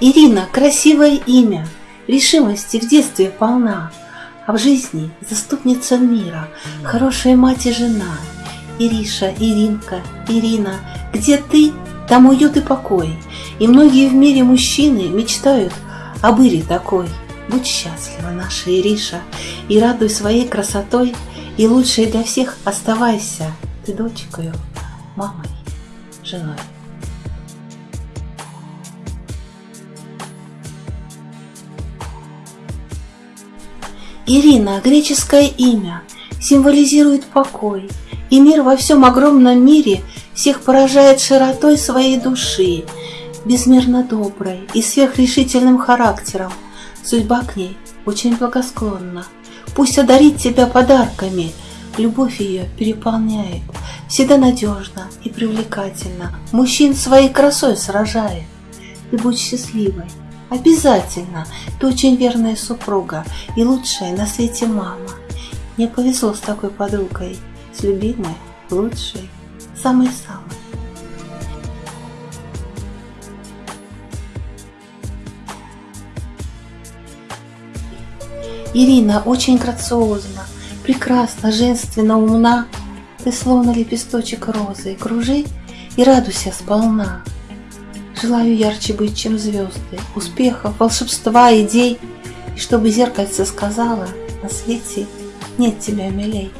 Ирина – красивое имя, решимости в детстве полна, а в жизни заступница мира, хорошая мать и жена. Ириша, Иринка, Ирина, где ты, там уют и покой, и многие в мире мужчины мечтают об Ире такой. Будь счастлива, наша Ириша, и радуй своей красотой – и лучше для всех оставайся ты дочкою, мамой, женой. Ирина, греческое имя, символизирует покой, и мир во всем огромном мире всех поражает широтой своей души, безмерно доброй и сверхрешительным характером. Судьба к ней очень благосклонна. Пусть одарит тебя подарками, любовь ее переполняет, всегда надежно и привлекательно, мужчин своей красой сражает. Ты будь счастливой, Обязательно. Ты очень верная супруга и лучшая на свете мама. Мне повезло с такой подругой, с любимой, лучшей, самой-самой. Ирина очень грациозна, прекрасна, женственно, умна. Ты словно лепесточек розы, кружи и радуйся сполна. Желаю ярче быть, чем звезды, успехов, волшебства, идей, и чтобы зеркальце сказала, на свете нет тебя милей.